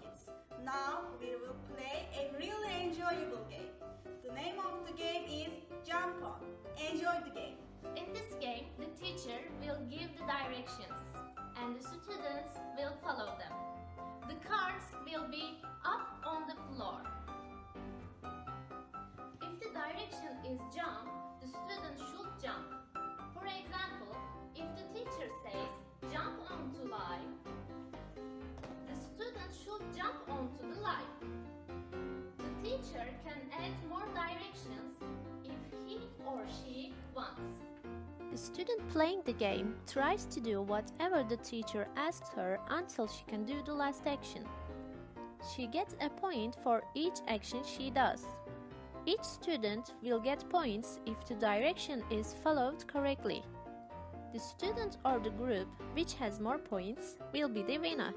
kids. Now we will play a really enjoyable game. The name of the game is Jump On. Enjoy the game. In this game, the teacher will give the directions and the students will follow them. The cards will be The student playing the game tries to do whatever the teacher asks her until she can do the last action. She gets a point for each action she does. Each student will get points if the direction is followed correctly. The student or the group which has more points will be the winner.